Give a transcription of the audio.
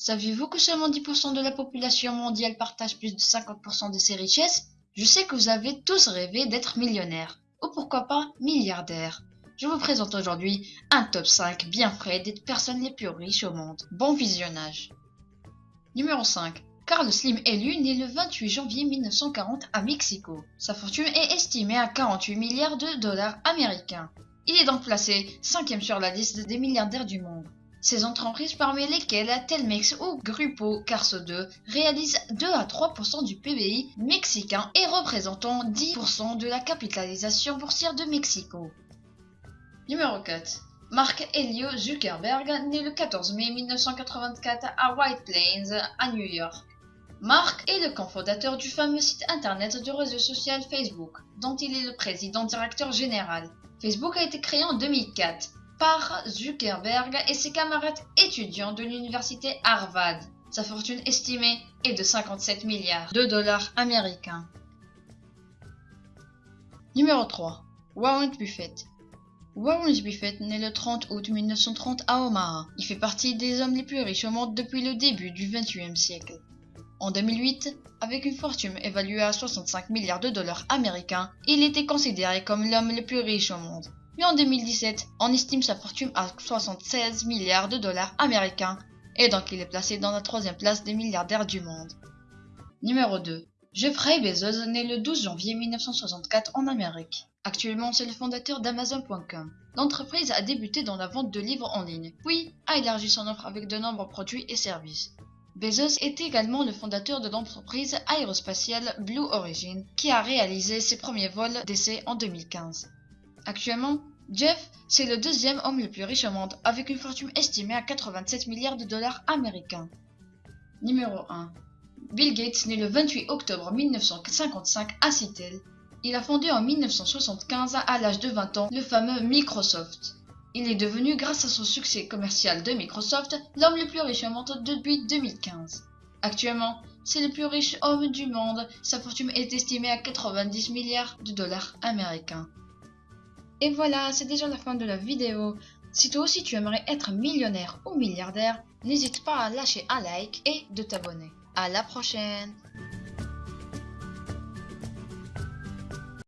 Saviez-vous que seulement 10% de la population mondiale partage plus de 50% de ses richesses? Je sais que vous avez tous rêvé d'être millionnaire, ou pourquoi pas milliardaire. Je vous présente aujourd'hui un top 5 bien frais des personnes les plus riches au monde. Bon visionnage. Numéro 5. Carlos Slim élu né le 28 janvier 1940 à Mexico. Sa fortune est estimée à 48 milliards de dollars américains. Il est donc placé cinquième sur la liste des milliardaires du monde. Ces entreprises parmi lesquelles Telmex ou Grupo Carso 2 réalisent 2 à 3% du PBI mexicain et représentant 10% de la capitalisation boursière de Mexico. Numéro 4. Mark Helio Zuckerberg, né le 14 mai 1984 à White Plains, à New York. Mark est le cofondateur du fameux site internet de réseau social Facebook, dont il est le président directeur général. Facebook a été créé en 2004 par Zuckerberg et ses camarades étudiants de l'université Harvard. Sa fortune estimée est de 57 milliards de dollars américains. Numéro 3. Warren Buffett. Warren Buffett naît le 30 août 1930 à Omaha. Il fait partie des hommes les plus riches au monde depuis le début du XXIe siècle. En 2008, avec une fortune évaluée à 65 milliards de dollars américains, il était considéré comme l'homme le plus riche au monde. Mais en 2017, on estime sa fortune à 76 milliards de dollars américains, et donc il est placé dans la troisième place des milliardaires du monde. Numéro 2. Jeffrey Bezos naît le 12 janvier 1964 en Amérique. Actuellement, c'est le fondateur d'Amazon.com. L'entreprise a débuté dans la vente de livres en ligne, puis a élargi son offre avec de nombreux produits et services. Bezos est également le fondateur de l'entreprise aérospatiale Blue Origin, qui a réalisé ses premiers vols d'essai en 2015. Actuellement, Jeff, c'est le deuxième homme le plus riche au monde, avec une fortune estimée à 87 milliards de dollars américains. Numéro 1. Bill Gates, né le 28 octobre 1955 à Seattle. Il a fondé en 1975, à l'âge de 20 ans, le fameux Microsoft. Il est devenu, grâce à son succès commercial de Microsoft, l'homme le plus riche au monde depuis 2015. Actuellement, c'est le plus riche homme du monde. Sa fortune est estimée à 90 milliards de dollars américains. Et voilà, c'est déjà la fin de la vidéo. Si toi aussi tu aimerais être millionnaire ou milliardaire, n'hésite pas à lâcher un like et de t'abonner. À la prochaine